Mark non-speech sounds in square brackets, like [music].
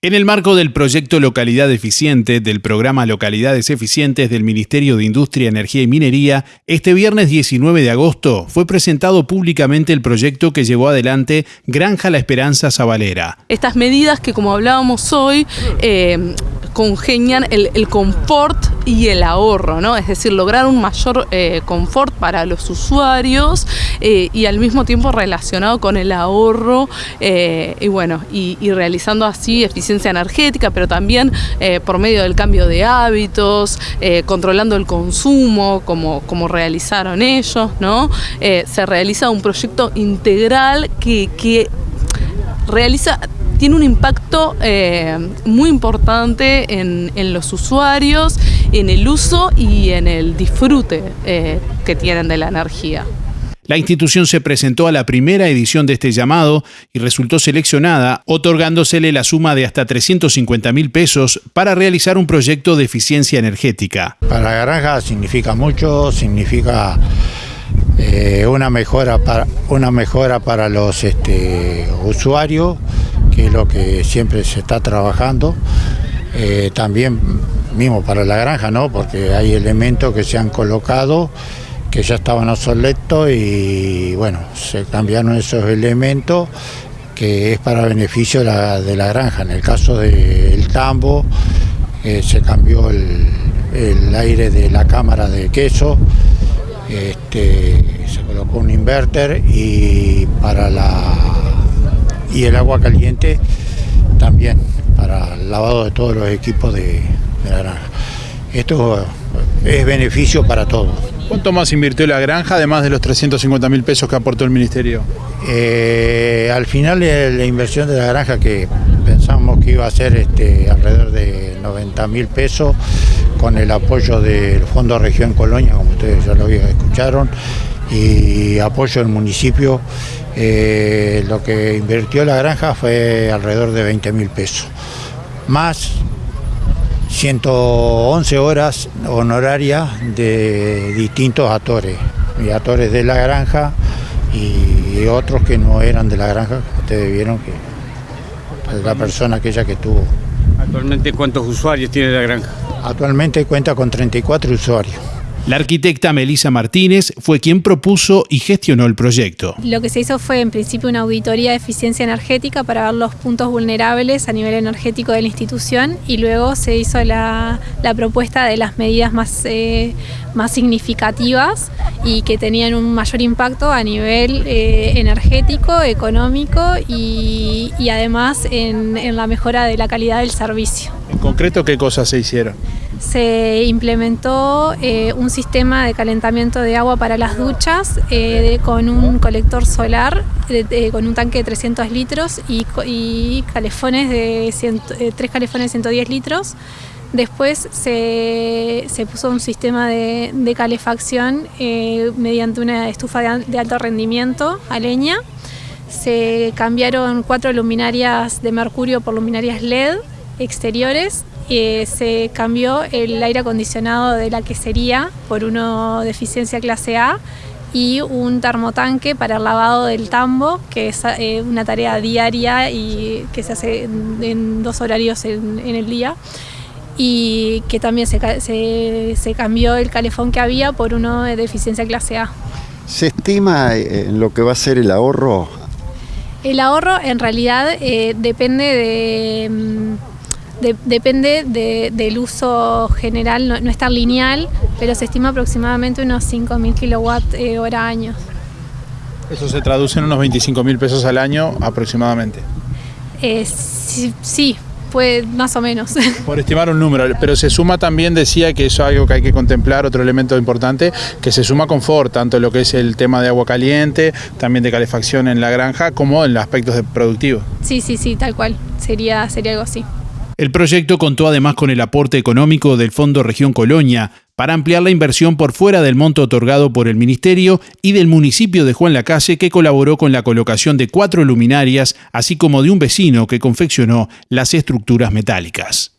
En el marco del proyecto Localidad Eficiente del programa Localidades Eficientes del Ministerio de Industria, Energía y Minería, este viernes 19 de agosto fue presentado públicamente el proyecto que llevó adelante Granja La Esperanza Zabalera. Estas medidas que como hablábamos hoy eh, congenian el, confort y el ahorro, ¿no? Es decir, lograr un mayor eh, confort para los usuarios eh, y al mismo tiempo relacionado con el ahorro y bueno, y, y realizando así eficiencia energética, pero también eh, por medio del cambio de hábitos, eh, controlando el consumo, como, como realizaron ellos, ¿no? Eh, se realiza un proyecto integral que, que realiza tiene un impacto muy importante en, en, los usuarios, en el uso y en el disfrute que tienen de la energía. La institución se presentó a la primera edición de este llamado y resultó seleccionada, otorgándosele la suma de hasta 350 mil pesos para realizar un proyecto de eficiencia energética. Para la granja significa mucho, significa eh, una, mejora para, una mejora para los este, usuarios, es lo que siempre se está trabajando. Eh, también mismo para la granja, ¿no? porque hay elementos que se han colocado que ya estaban obsoletos y bueno, se cambiaron esos elementos que es para beneficio de la, granja. En el caso del tambo eh, se cambió el, aire de la cámara de queso, este, se colocó un inverter y para la y el agua caliente también para el lavado de todos los equipos de, de la granja. Esto es beneficio para todos. ¿Cuánto más invirtió la granja, además de los 350 mil pesos que aportó el Ministerio? Eh, al final la inversión de la granja, que pensamos que iba a ser este, alrededor de 90 mil pesos, con el apoyo del Fondo Región Colonia, como ustedes ya lo escucharon, y apoyo del municipio, eh, lo que invirtió la granja fue alrededor de 20 mil pesos. Más 111 horas honorarias de distintos actores, y actores de la granja y otros que no eran de la granja, ustedes vieron que la persona aquella que tuvo. ¿Actualmente cuántos usuarios tiene la granja? Actualmente cuenta con 34 usuarios. La arquitecta Melisa Martínez fue quien propuso y gestionó el proyecto. Lo que se hizo fue en principio una auditoría de eficiencia energética para ver los puntos vulnerables a nivel energético de la institución y luego se hizo la, propuesta de las medidas más, eh, más significativas y que tenían un mayor impacto a nivel eh, energético, económico y, además en, en la mejora de la calidad del servicio. ¿En concreto qué cosas se hicieron? se implementó eh, un sistema de calentamiento de agua para las duchas eh, con un colector solar, con un tanque de 300 litros y, calefones de eh, tres calefones de 110 litros. Después se, puso un sistema de, calefacción mediante una estufa de alto rendimiento a leña. Se cambiaron cuatro luminarias de mercurio por luminarias LED exteriores eh, se cambió el aire acondicionado de la quesería por uno de eficiencia clase A y un termotanque para el lavado del tambo, que es eh, una tarea diaria y que se hace en, dos horarios en, el día y que también se, se, cambió el calefón que había por uno de eficiencia clase A. ¿Se estima eh, en lo que va a ser el ahorro? El ahorro en realidad depende de mm, depende del uso general, no, no, es tan lineal, pero se estima aproximadamente unos 5.000 kilowatt eh, hora año. Eso se traduce en unos 25.000 pesos al año aproximadamente. Eh, sí, sí, pues más o menos. [laughs] Por estimar un número, pero se suma también, decía que eso es algo que hay que contemplar, otro elemento importante, que se suma confort, tanto lo que es el tema de agua caliente, también de calefacción en la granja, como en los aspectos de productivos. Sí, sí, sí, tal cual, sería, sería algo así. El proyecto contó además con el aporte económico del Fondo Región Colonia para ampliar la inversión por fuera del monto otorgado por el Ministerio y del municipio de Juan Lacase que colaboró con la colocación de cuatro luminarias, así como de un vecino que confeccionó las estructuras metálicas.